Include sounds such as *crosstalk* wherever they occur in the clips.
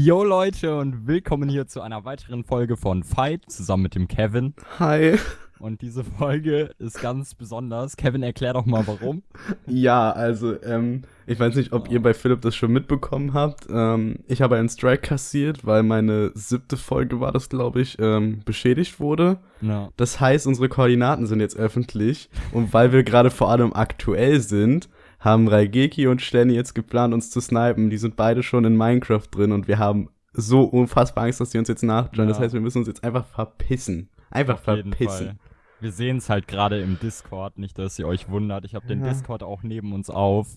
Yo Leute und willkommen hier zu einer weiteren Folge von Fight zusammen mit dem Kevin. Hi. Und diese Folge ist ganz besonders. Kevin, erklär doch mal warum. *laughs* Ja, also, ähm, ich weiß nicht, ob ihr bei Philipp das schon mitbekommen habt. Ähm, ich habe einen Strike kassiert, weil meine siebte Folge war das, glaube ich, ähm, beschädigt wurde. Ja. Das heißt, unsere Koordinaten sind jetzt öffentlich. Und weil wir gerade vor allem aktuell sind, haben Raigeki und Stenny jetzt geplant, uns zu snipen. Die sind beide schon in Minecraft drin und wir haben so unfassbar Angst, dass die uns jetzt nachjoinen. Ja. Das heißt, wir müssen uns jetzt einfach verpissen. Einfach Auf verpissen. Wir sehen es halt gerade im Discord, nicht, dass ihr euch wundert. Ich habe den Ja. Discord auch neben uns auf.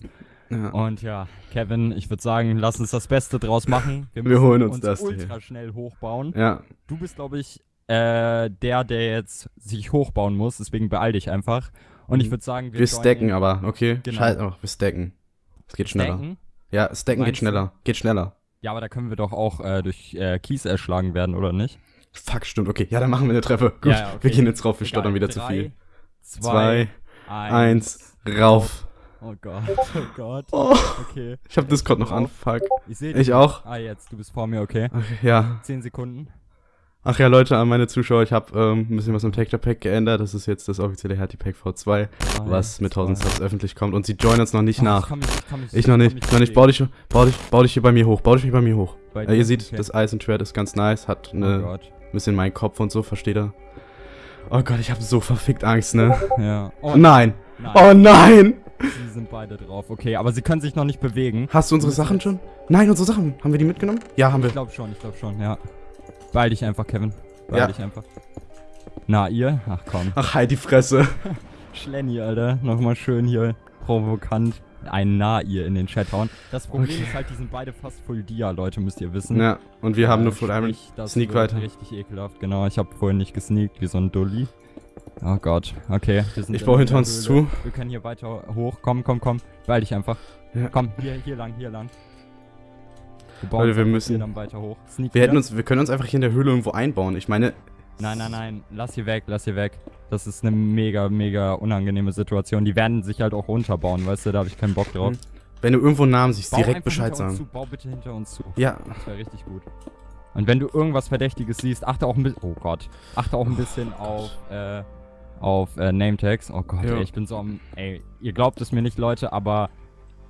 Ja. Und ja, Kevin, ich würde sagen, lass uns das Beste draus machen. Wir müssen holen uns das hier. ultra schnell hochbauen. ja. Du bist, glaube ich, äh, der, der jetzt sich hochbauen muss. Deswegen beeil dich einfach. Und ich würde sagen, wir, Wir stacken in- aber, okay? Genau. Scheiß auch, wir stacken. Es geht schneller. Stacken? Ja, stacken geht Meinst du? schneller. Geht schneller. Ja, aber da können wir doch auch äh, durch äh, Kies erschlagen werden, oder nicht? Fuck, stimmt. Okay, ja, dann machen wir eine Treppe. Gut, Ja, ja, okay. wir gehen jetzt rauf, wir Egal. stottern wieder zu Drei, viel. Zwei, Zwei, eins. eins, rauf. Oh Gott, oh Gott. *laughs* Oh, Okay. ich hab Discord noch an, fuck. Ich sehe Ich auch. Ah, jetzt, du bist vor mir, okay. Okay, ja. Zehn Sekunden. Ach ja, Leute, an meine Zuschauer, ich habe ähm, ein bisschen was im Texture Pack geändert. Das ist jetzt das offizielle Hertie Pack V2, was mit 1000 Subs öffentlich kommt. Und sie joinen uns noch nicht Ich, nach. kann mich, ich, mich, Ich noch nicht, mich noch nicht. Bau dich, bau dich, bau dich hier bei mir hoch. Bau dich hier bei mir hoch. Bei Äh, ihr seht, Okay. das Eis und Schwert ist ganz nice, hat Oh eine Gott. bisschen meinen Kopf und so, versteht ihr? Oh Gott, ich habe so verfickt Angst, ne? Ja. Oh, nein. nein. Oh nein! Sie sind beide drauf. Okay, aber sie können sich noch nicht bewegen. Hast du unsere Sachen schon? Nein, unsere Sachen. Haben wir die mitgenommen? Ja, haben Ich wir. glaube schon, ich glaube schon, ja. Beeil dich einfach, Kevin. Beeil Ja. dich einfach. Na, ihr? Ach komm. Ach, halt die Fresse. *laughs* Schlenny, Alter. Nochmal schön hier provokant ein Na ihr in den Chat hauen. Das Problem Okay. ist halt, die sind beide fast Full Dia, Leute, müsst ihr wissen. Ja, und wir haben Äh, nur Full das Sneak weiter. richtig ekelhaft, genau. Ich habe vorhin nicht gesneakt, wie so ein Dulli. Oh Gott, okay. Ich baue hinter uns zu. Wir können hier weiter hoch. Komm, komm, komm. Beeil dich einfach. Ja. Komm, hier, hier lang, hier lang. Wir Leute, wir müssen- dann weiter hoch. Sneak Wir hätten uns, wir können uns einfach hier in der Höhle irgendwo einbauen. Ich meine, Nein, nein, nein. Lass hier weg, lass hier weg. Das ist eine mega, mega unangenehme Situation. Die werden sich halt auch runterbauen, weißt du? Da habe ich keinen Bock drauf. Hm. wenn du irgendwo einen Namen siehst, Bau direkt Bescheid sagen. Zu. Bau bitte hinter uns zu. Ja, Das wäre richtig gut. Und wenn du irgendwas Verdächtiges siehst, achte auch ein bisschen. Oh Gott. Achte auch ein bisschen auf, äh, auf äh, Nametags. Oh Gott, Ja. ey, ich bin so am. Ey, ihr glaubt es mir nicht, Leute, aber.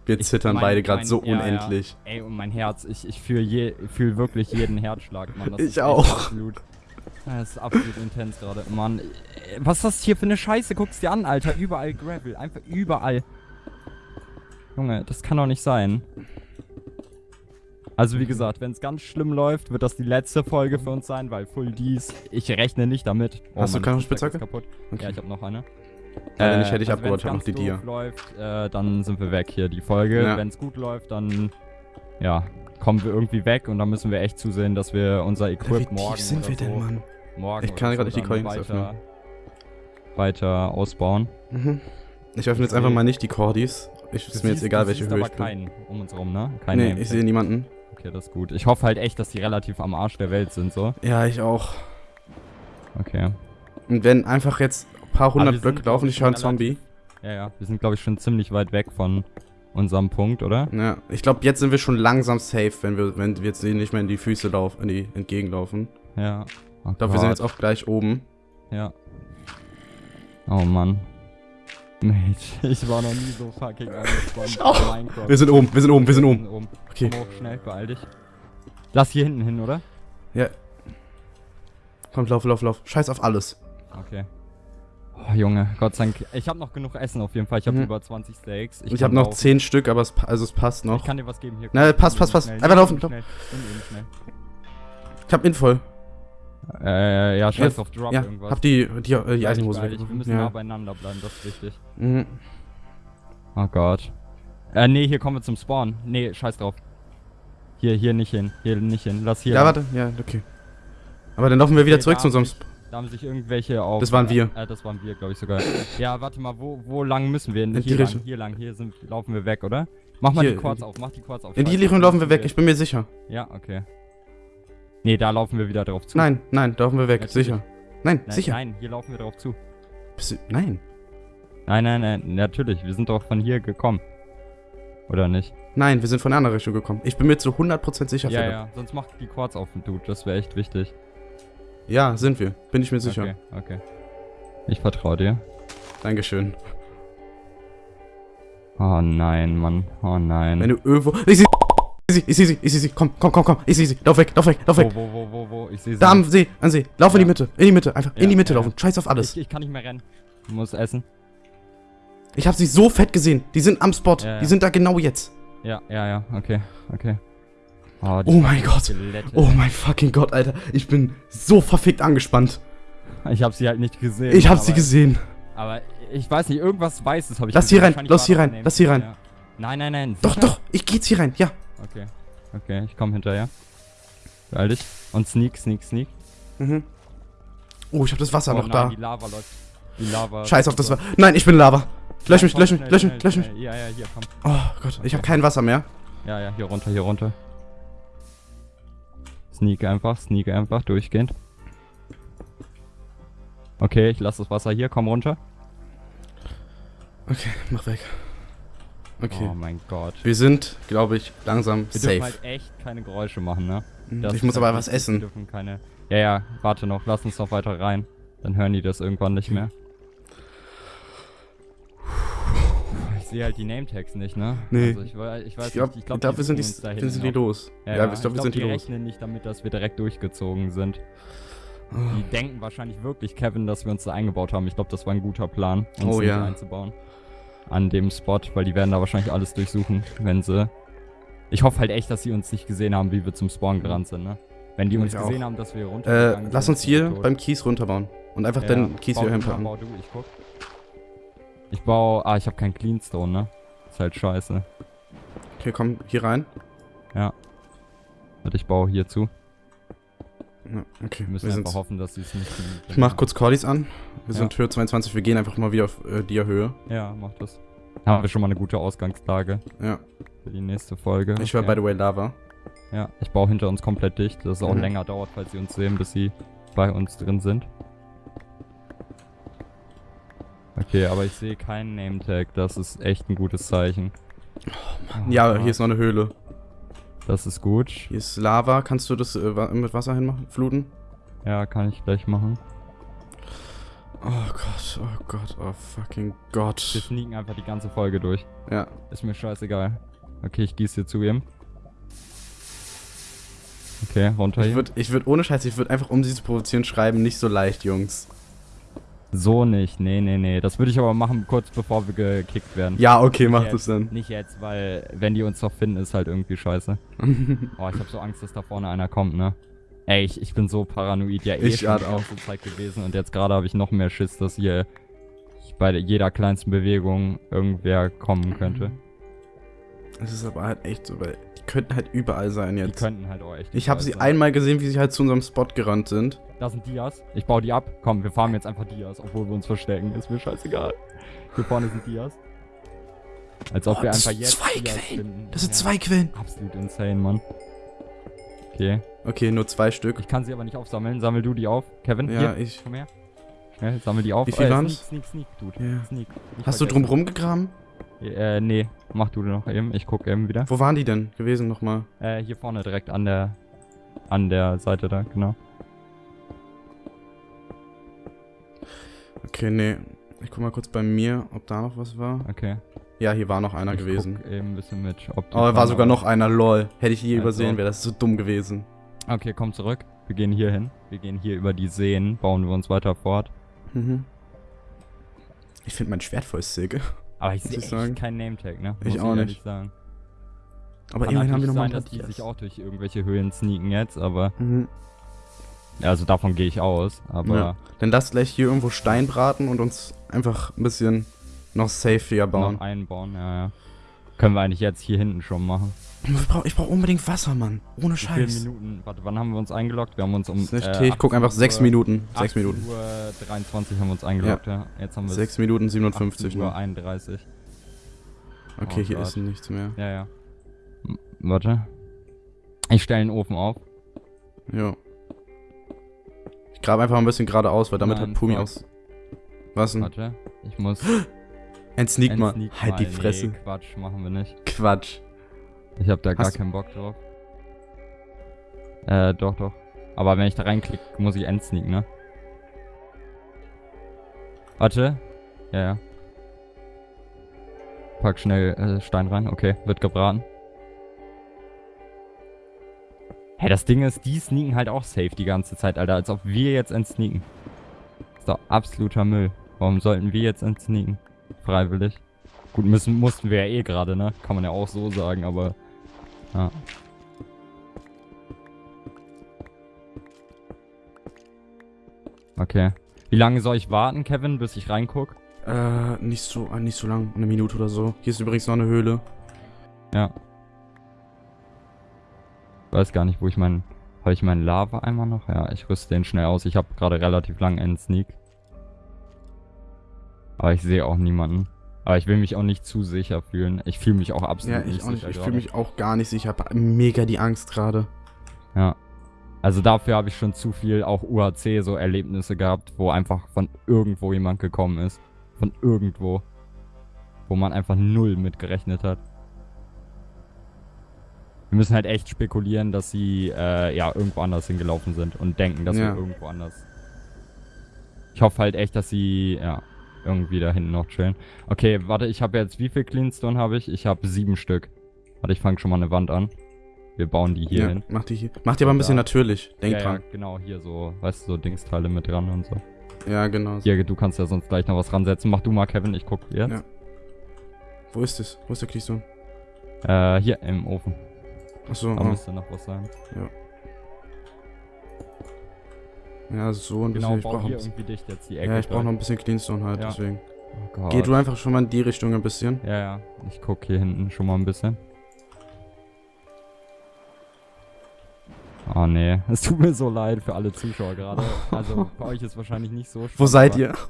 Wir Ich- zittern mein- beide gerade so ja, ja. unendlich. Ey, und mein Herz, ich, ich fühle je, fühl wirklich jeden Herzschlag, Mann. Das Ich auch. Absolut, das ist absolut intens gerade. Mann, was ist das hier für eine Scheiße? Guck's dir an, Alter. Überall Gravel. Einfach überall. Junge, das kann doch nicht sein. Also wie gesagt, wenn es ganz schlimm läuft, wird das die letzte Folge für uns sein, weil Full Ds, ich rechne nicht damit. Oh, Hast du keine Spitzhacke? kaputt. Okay. Ja, ich habe noch eine. Äh, wenn nicht, hätte ich also wenn's noch die Dia. doof läuft, äh, dann sind wir weg hier, die Folge. Ja. Wenn es gut läuft, dann, ja, kommen wir irgendwie weg und dann müssen wir echt zusehen, dass wir unser Wie Equip tief morgen sind oder wir so, denn, Mann? morgen Ich kann gerade so nicht die Coins weiter, weiter ausbauen. Mhm. Ich öffne jetzt einfach mal nicht die Cordis. Ich, ist mir jetzt egal, welche Höhe aber ich bin. keinen um uns rum, ne? Kein Nee, ich sehe niemanden. Okay, das ist gut. Ich hoffe halt echt, dass die relativ am Arsch der Welt sind, so. Ja, ich auch. Okay. Und wenn einfach jetzt paar wir hundert sind, Blöcke glaub laufen, ich, höre einen Zombie. Ja, ja. Wir sind, glaube ich, schon ziemlich weit weg von unserem Punkt, oder? Ja, ich glaube, jetzt sind wir schon langsam safe, wenn wir, wenn wir jetzt nicht mehr in die Füße laufen, in die entgegenlaufen. Ja. Oh Ich glaube, wir sind jetzt auch gleich oben. Ja. Oh Mann. Mate, ich war noch nie so fucking *laughs* angespannt bei Minecraft. Wir sind oben, wir sind oben, wir sind oben. oben. Okay. Komm hoch, schnell, beeil dich. Lass hier hinten hin, oder? Ja. Komm, lauf, lauf, lauf. Scheiß auf alles. Okay. Oh, Junge, Gott sei Dank. Ich habe noch genug Essen auf jeden Fall. Ich habe Mhm. über 20 Steaks. Ich, kann habe noch laufen. 10 Stück, aber es, also es passt noch. Ich kann dir was geben hier. Na, passt, passt, passt. Einfach laufen, schnell. Ich hab Info. Äh, ja, scheiß Ja, auf Drop Ja, irgendwas. hab die, die, äh, die Eisenhose dich. Wir müssen nah Ja. beieinander bleiben, das ist wichtig. Mhm. Oh Gott. Äh, nee, hier kommen wir zum Spawn. Nee, scheiß drauf. Hier, hier nicht hin. Hier nicht hin. Lass hier. Ja, lang. warte, ja, okay. Aber dann laufen wir wieder Okay, zurück zu unserem. sich- Da haben sich irgendwelche auf. Das waren wir. Äh, das waren wir, glaube ich sogar. ja, warte mal, wo, wo lang müssen wir? In hier die lang, hier lang, hier sind, laufen wir weg, oder? Mach mal Hier, die Quads auf, mach die Quads auf. In die Richtung laufen wir weg, ich bin mir sicher. Ja, okay. Nee, da laufen wir wieder drauf zu. Nein, nein, da laufen wir weg, Natürlich. sicher. Nein, nein, sicher. nein, hier laufen wir drauf zu. Du, nein. Nein, nein, nein, natürlich, wir sind doch von hier gekommen. Oder nicht? Nein, wir sind von der anderen Richtung gekommen. Ich bin mir zu 100% sicher, Ja, Philipp. ja, sonst mach die Quarz auf, Dude. Das wäre echt wichtig. Ja, sind wir. Bin ich mir sicher. Okay, okay. Ich vertraue dir. Dankeschön. Oh nein, Mann. Oh nein. Wenn du irgendwo. Ich sehe sie, ich sehe sie, ich sehe sie. Komm, komm, komm, komm. Ich sehe sie. Lauf weg, lauf weg, lauf weg. wo, wo, wo, wo, wo? Ich sehe sie. Da am See, an See. Lauf in die Ja. Mitte, in die Mitte. Einfach in Ja, die Mitte ja, laufen. Scheiß auf alles. Ich, ich kann nicht mehr rennen. Ich muss essen. Ich habe sie so fett gesehen. Die sind am Spot. Ja, ja. Die sind da genau jetzt. Ja, ja, ja. Okay, okay. Oh, Oh mein Gott. Skelette. Oh mein fucking Gott, Alter. Ich bin so verfickt angespannt. Ich habe sie halt nicht gesehen. Ich habe sie gesehen. Aber ich weiß nicht, irgendwas Weißes habe ich Lass gesehen. rein, lass war hier das rein, Name- lass hier rein. Nein, nein, nein. Doch, sicher? doch. Ich geh jetzt hier rein. Ja. Okay, okay, ich komme hinterher. Beeil dich. Und sneak, sneak, sneak. Mhm. Oh, ich habe das Wasser oh noch nein, da. die Lava läuft. Die Lava... Scheiß auf das Wasser. Nein, ich bin Lava. Lösch mich, lösch mich, lösch mich, lösch mich. Ja, ja, hier, komm. Oh Gott, ich habe kein Wasser mehr. Ja, ja, hier runter, hier runter. Sneak einfach, sneak einfach, durchgehend. Okay, ich lasse das Wasser hier, komm runter. Okay, mach weg. Okay. Oh mein Gott. Wir sind, glaube ich, langsam Wir safe. dürfen halt echt keine Geräusche machen, ne? Mhm, Das ich muss aber was wichtig, Wir essen. dürfen keine... Ja, ja, warte noch, lass uns noch weiter rein. Dann hören die das irgendwann nicht mehr. Sehe halt die Name-Tags nicht, ne? Nee. Also ich, ich Ich glaube, ich dafür sind die, uns da sind die los. Ja, Ja, ich glaube, wir sind die die los. rechnen nicht damit, dass wir direkt durchgezogen sind. Die denken wahrscheinlich wirklich, Kevin, dass wir uns da eingebaut haben. Ich glaube, das war ein guter Plan, uns Oh, ja. einzubauen. An dem Spot, weil die werden da wahrscheinlich alles durchsuchen, wenn sie... Ich hoffe halt echt, dass sie uns nicht gesehen haben, wie wir zum Spawn gerannt sind, ne? Wenn die Ich uns auch. gesehen haben, dass wir Äh, runtergegangen lass sind, uns hier sind beim Kies runterbauen. Und einfach Ja, den Kies hier hinpacken. Bau du, ich guck. Ich baue... Ah, ich habe keinen Cleanstone, ne? Ist halt scheiße. Okay, komm, hier rein. Warte, ich baue hier zu. Ja, okay, Wir müssen wir einfach hoffen, dass sie es nicht... Ich mach kurz Cordis an. Wir Ja. sind Höhe 22, wir gehen einfach mal wieder auf äh, die Höhe. Ja, mach das. Haben wir schon mal eine gute Ausgangslage Ja, für die nächste Folge. ich höre Okay. by the way Lava. Ja, ich baue hinter uns komplett dicht, dass es auch Mhm. länger dauert, falls sie uns sehen, bis sie bei uns drin sind. Okay, aber ich sehe keinen Name-Tag, das ist echt ein gutes Zeichen. Oh, Ja, hier ist noch eine Höhle. Das ist gut. Hier ist Lava. Kannst du das äh, mit Wasser hinmachen? Fluten? Ja, kann ich gleich machen. Oh Gott, oh Gott, oh fucking Wir Gott. sneaken einfach die ganze Folge durch. Ja, Ist mir scheißegal. Okay, ich gieße hier zu ihm. Okay, runter ich hier. würde ich würd ohne Scheiß, ich würde einfach, um sie zu provozieren, schreiben, nicht so leicht, Jungs. So nicht, nee, nee, nee. Das würde ich aber machen, kurz bevor wir gekickt werden. Ja, okay, mach das dann. Nicht jetzt, weil wenn die uns noch finden, ist halt irgendwie scheiße. *laughs* Oh, ich habe so Angst, dass da vorne einer kommt, ne? Ey, ich, ich bin so paranoid ja eh Ich schon die auch. ganze Zeit gewesen und jetzt gerade habe ich noch mehr Schiss, dass hier bei jeder kleinsten Bewegung irgendwer kommen könnte. Es ist aber halt echt so, weil die könnten halt überall sein Die jetzt. könnten halt auch echt. Ich habe sie sein. einmal gesehen, wie sie halt zu unserem Spot gerannt sind. Da sind Dias. Ich baue die ab. Komm, wir farmen jetzt einfach Dias, obwohl wir uns verstecken. Ist mir scheißegal. Hier vorne sind Dias. Als ob Oh, wir einfach jetzt zwei Dias Quellen. finden. Das sind Ja, zwei Quellen. Absolut insane, Mann. Okay. Okay, nur zwei Stück. Ich kann sie aber nicht aufsammeln. Sammel du die auf. Kevin, Ja, hier, ich. komm her. Schnell, sammel die auf. Wie viel Äh, waren's? Sneak, sneak, sneak, Dude. Ja. Sneak. Nicht Hast du vergessen. drumrum gegraben? Äh, nee. Mach du noch eben. Ich guck eben wieder. Wo waren die denn gewesen nochmal? Äh, hier vorne direkt an der, an der Seite da, genau. Okay, nee. Ich guck mal kurz bei mir, ob da noch was war. Okay. Ja, hier war noch einer ich gewesen. Guck eben ein bisschen mit, ob Oh, da war sogar noch einer, lol. Hätte ich je Also. übersehen, wäre das so dumm gewesen. Okay, komm zurück. Wir gehen hier hin. Wir gehen hier über die Seen, bauen wir uns weiter fort. Mhm. Ich finde mein Schwert voll sick. Aber ich Muss sehe ich echt sagen. keinen Name-Tag, ne? Ich auch ehrlich nicht. Sagen. Aber Kann immerhin haben wir natürlich noch mal ein sein, paar dass die sich auch durch irgendwelche Höhlen sneaken jetzt, aber... Mhm. Ja, also davon gehe ich aus, aber... Ja. Dann lass gleich hier irgendwo Stein braten und uns einfach ein bisschen noch safer bauen. Noch einbauen, ja, ja. Können wir eigentlich jetzt hier hinten schon machen. Ich brauche brauch unbedingt Wasser, Mann. Ohne Wie viele Scheiß. Minuten? Warte, wann haben wir uns eingeloggt? Wir haben uns um. Ist nicht äh, okay, ich guck 18 einfach 6 Uhr- Minuten. 6 18 Minuten. Uhr 23 haben wir uns eingeloggt, ja. Jetzt haben wir 6 Minuten 57 Uhr nur. 31. Okay, Oh hier Gott. ist nichts mehr. Ja, ja. M warte. Ich stelle den Ofen auf. Jo. Ich grabe einfach ein bisschen geradeaus, weil damit Nein, hat Pumi aus. Was denn? Warte. Ich muss. *gasps* Entsneak mal. Entsneak Halt die. Fresse. Nee, Quatsch, machen wir nicht. Quatsch. Ich hab da gar Hast- keinen Bock drauf. Äh, doch, doch. Aber wenn ich da reinklicke, muss ich endsneaken, ne? Warte. Ja, ja. Pack schnell äh, Stein rein. Okay, wird gebraten. Hä, das Ding ist, die sneaken halt auch safe die ganze Zeit, Alter. Als ob wir jetzt entsneaken. Ist doch absoluter Müll. Warum sollten wir jetzt entsneaken? Freiwillig. Gut, müssen, mussten wir ja eh gerade, ne? Kann man ja auch so sagen, aber... Ja. Okay. Wie lange soll ich warten, Kevin, bis ich reinguck? Äh, nicht so, äh, nicht so lang. Eine Minute oder so. Hier ist übrigens noch eine Höhle. Ja. Weiß gar nicht, wo ich meinen... Habe ich meinen Lava-Eimer noch? Ja, ich rüste den schnell aus. Ich habe gerade relativ lang einen Sneak. Aber ich sehe auch niemanden. Aber ich will mich auch nicht zu sicher fühlen. Ich fühle mich auch absolut Ja, ich nicht auch nicht. sicher Ich gerade. fühle mich auch gar nicht sicher. Ich habe mega die Angst gerade. Ja. Also dafür habe ich schon zu viel auch UHC so Erlebnisse gehabt, wo einfach von irgendwo jemand gekommen ist. Von irgendwo. Wo man einfach null mit gerechnet hat. Wir müssen halt echt spekulieren, dass sie äh, ja irgendwo anders hingelaufen sind und denken, dass Ja. wir irgendwo anders. Ich hoffe halt echt, dass sie ja irgendwie da hinten noch chillen. Okay, warte, ich habe jetzt wie viel Cleanstone habe ich? Ich habe sieben Stück. Warte, ich fange schon mal eine Wand an. Wir bauen die hier ja, hin. mach die hier. Mach die aber ein bisschen Da. natürlich. Denk ja, dran. Ja, genau, hier so, weißt du, so Dingsteile mit dran und so. Ja, genau. Hier, du kannst ja sonst gleich noch was ransetzen. Mach du mal, Kevin, ich guck jetzt. Ja. Wo ist es? Wo ist der Keystone? Äh, hier im Ofen. Achso, Da oh. müsste noch was sein. ja, so ein bisschen. Genau, ich bau brauche irgendwie dicht jetzt die Ecke. ja, ich brauche noch ein bisschen Cleanstone halt, Ja. deswegen. Oh. Geh du einfach schon mal in die Richtung ein bisschen. Ja, ja. Ich guck hier hinten schon mal ein bisschen. Oh nee, *laughs* es tut mir so leid für alle Zuschauer gerade. *laughs* Also für euch ist wahrscheinlich nicht so schlimm. Wo seid ihr? *laughs*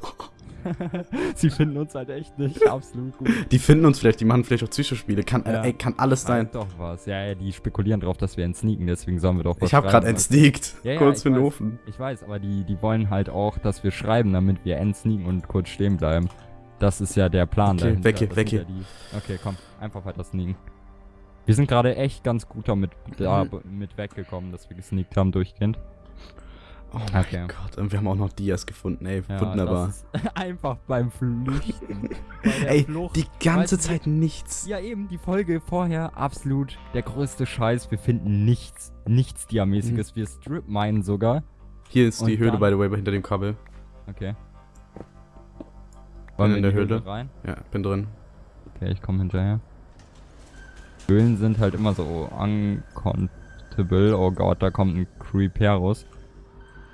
*laughs* Sie finden uns halt echt nicht absolut gut. Die finden uns vielleicht, die machen vielleicht auch Psychospiele. Kann, Ja. äh, ey, kann alles sein. Halt doch was. Ja, ja, die spekulieren drauf, dass wir entsneaken, deswegen sollen wir doch was Ich habe gerade entsneakt. Ja, ja, Kurz für den. Ofen. Ich weiß, aber die, die wollen halt auch, dass wir schreiben, damit wir entsneaken und kurz stehen bleiben. Das ist ja der Plan Okay, dahinter. weg hier, Das weg hier. Ja die, okay, komm, einfach weiter sneaken. Wir sind gerade echt ganz gut damit da, Mhm. mit weggekommen, dass wir gesneakt haben durchgehend. Oh mein Okay. Gott, und wir haben auch noch Dias gefunden, ey. Ja, Wunderbar. *laughs* einfach beim Flüchten. *laughs* Bei Ey, Flucht. die ganze Zeit nichts. Ja, eben, die Folge vorher, absolut der größte Scheiß. Wir finden nichts, nichts Diamäßiges. Wir strip meinen sogar. Hier ist die Und Höhle, dann- by the way, hinter dem Kabel. Okay. in wir der die Höhle. rein? Ja, bin drin. Okay, ich komme hinterher. Höhlen sind halt immer so uncontable. Oh Gott, da kommt ein Creeperus.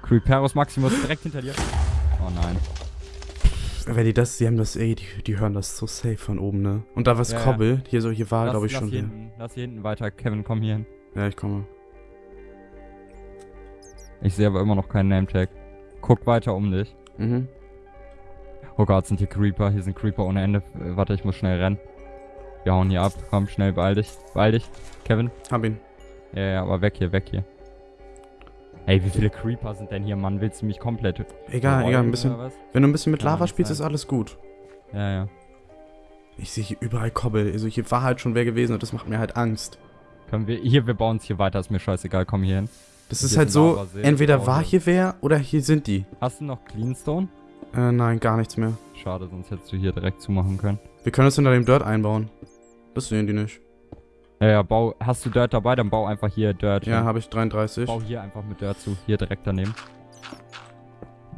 Creeperus Maximus direkt hinter dir. Oh nein. Wenn die das, die haben das, ey, die, die hören das so safe von oben, ne? Und da was Ja, ja. Kobbel, hier so, hier war, glaube ich, lass schon hier hier. hinten, lass hier hinten weiter. Kevin, komm hier hin. Ja, ich komme. Ich sehe aber immer noch keinen Nametag. Guck weiter um dich. Mhm. Oh Gott, sind hier Creeper. Hier sind Creeper ohne Ende. Äh, warte, ich muss schnell rennen. Wir hauen hier ab. Komm, schnell, beeil dich. Beeil dich. Kevin. Hab ihn. Ja, ja, aber weg hier, weg hier. Ey, wie viele Creeper sind denn hier, Mann? Willst du mich komplett Egal, egal, ein bisschen. Wenn du ein bisschen mit Lava spielst, ist alles gut. Ja, ja. Ich sehe hier überall Kobbel. Also hier war halt schon wer gewesen und das macht mir halt Angst. Können wir. Hier, wir bauen es hier weiter, ist mir scheißegal, komm hier hin. Das ist halt so, entweder war hier wer oder hier sind die. Hast du noch Cleanstone? Äh, nein, gar nichts mehr. Schade, sonst hättest du hier direkt zumachen können. Wir können uns hinter dem Dirt einbauen. Das sehen die nicht. Ja, ja, bau. Hast du Dirt dabei, dann bau einfach hier Dirt. Ja, habe ich 33. Bau hier einfach mit Dirt zu. Hier direkt daneben.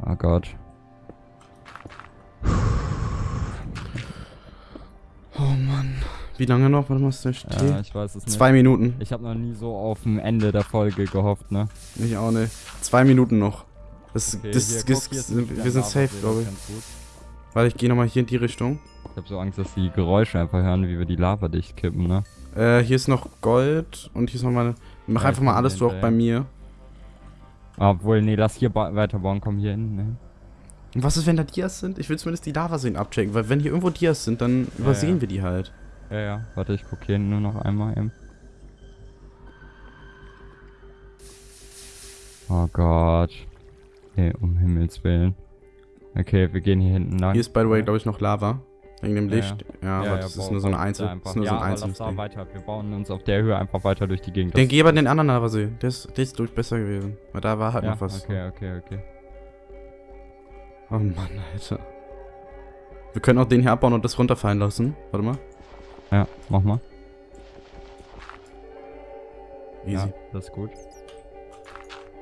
Oh Gott. Oh Mann. Wie lange noch? Warte mal, ist der steht? Ja, ich weiß es nicht. Zwei Minuten. Ich habe noch nie so auf ein Ende der Folge gehofft, ne? Ich auch nicht. Zwei Minuten noch. Das, Okay, das, hier, das, guck, ist sind- wir sind safe, das glaube ich. Warte, ich gehe nochmal hier in die Richtung. Ich habe so Angst, dass die Geräusche einfach hören, wie wir die Lava dicht kippen, ne? Äh, hier ist noch Gold und hier ist nochmal eine. Mach Ja, einfach mal alles durch bei mir. Obwohl, nee, lass hier ba weiterbauen, komm hier hin, ne? Und was ist, wenn da Dias sind? Ich will zumindest die Lavaseen abchecken, weil wenn hier irgendwo Dias sind, dann übersehen ja. wir die halt. Ja, ja, warte, ich guck hier nur noch einmal eben. Oh Gott. Okay, um Himmels Willen. Okay, wir gehen hier hinten lang. Hier ist, by the way, glaube ich, noch Lava. Wegen dem Ja, Licht. Ja, aber das ist nur so bau Einzel. da ist nur ja, so ein aber Ding. weiter. Wir bauen uns auf der Höhe einfach weiter durch die Gegend. Den geh aber den anderen Lavasee. Der ist, der ist durch besser gewesen. Weil da war halt ja, noch was. Okay, okay, okay. Oh Mann, Alter. Wir können auch den hier abbauen und das runterfallen lassen. Warte mal. Ja, mach mal. Easy. Ja, das ist gut.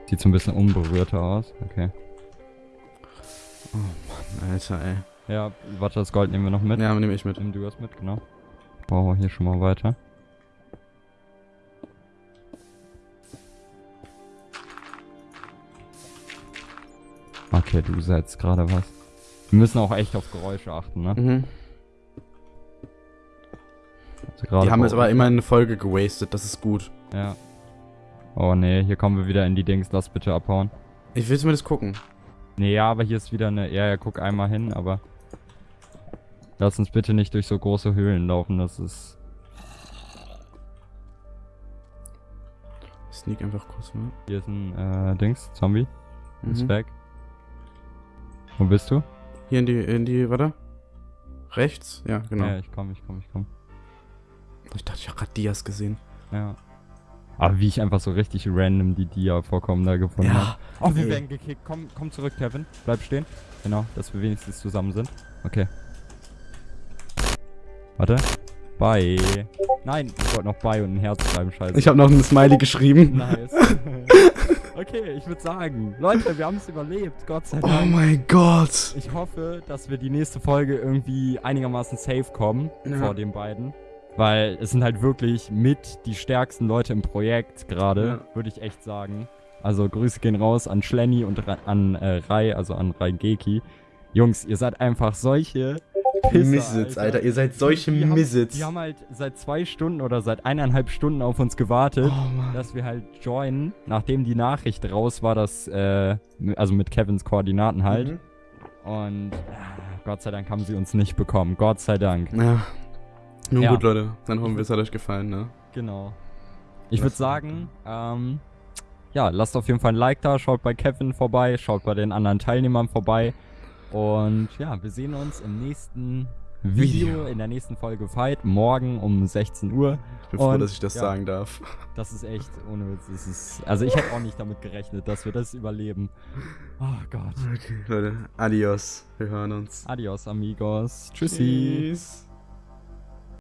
Sieht so ein bisschen unberührter aus. Okay. Alter, ey. Ja, warte, das Gold nehmen wir noch mit. Ja, nehme ich mit. Nimm du das mit, genau. Bauen wir hier schon mal weiter. Okay, du setzt gerade was. Wir müssen auch echt auf Geräusche achten, ne? Mhm. Also Die haben jetzt aber immer eine Folge gewastet. Das ist gut. Ja. Oh nee, hier kommen wir wieder in die Dings. Lass bitte abhauen. Ich will zumindest gucken. Nee, ja, aber hier ist wieder eine. Ja, ja, guck einmal hin, aber. Lass uns bitte nicht durch so große Höhlen laufen, das ist. Sneak einfach kurz mal. Hier ist ein äh, Dings, Zombie. Ist Mhm. weg. Wo bist du? Hier in die, in die, warte. Rechts? Ja, genau. Ja, ich komm, ich komm, ich komm. Ich dachte, ich habe gerade Dias gesehen. Ja. Aber wie ich einfach so richtig random die Dia vorkommen da gefunden Ja, habe. Oh, wir werden gekickt. Komm, komm zurück, Kevin. Bleib stehen. Genau, dass wir wenigstens zusammen sind. Okay. Warte. Bye. Nein, ich wollte noch Bye und ein Herz schreiben, scheiße. Ich habe noch ein Smiley geschrieben. Nice. *laughs* okay, ich würde sagen, Leute, wir haben es überlebt, Gott sei Oh Dank. mein Gott. Ich hoffe, dass wir die nächste Folge irgendwie einigermaßen safe kommen Ja. vor den beiden. Weil es sind halt wirklich mit die stärksten Leute im Projekt gerade, Ja. würde ich echt sagen. Also Grüße gehen raus an Schlenny und an äh, Rai, also an Raigeki. Jungs, ihr seid einfach solche Pisser, Missits, Alter. Ihr seid solche die Missits. Die haben halt seit zwei Stunden oder seit eineinhalb Stunden auf uns gewartet Oh dass wir halt joinen, nachdem die Nachricht raus war, dass, äh, also mit Kevins Koordinaten halt. Mhm. Und äh, Gott sei Dank haben sie uns nicht bekommen. Gott sei Dank. Ja. Nun Ja. gut, Leute. Dann hoffen wir, es hat euch gefallen, ne? Genau. Ich würde sagen, ähm, ja, lasst auf jeden Fall ein Like da, schaut bei Kevin vorbei, schaut bei den anderen Teilnehmern vorbei. Und ja, wir sehen uns im nächsten Video, Video. in der nächsten Folge Fight, morgen um 16 Uhr. Ich bin froh, Und, dass ich das ja. sagen darf. Das ist echt ohne Witz. Das ist, also ich hätte auch nicht damit gerechnet, dass wir das überleben. Oh Gott. Okay, Leute. Adios. Wir hören uns. Adios, amigos. Tschüssi. Tschüss.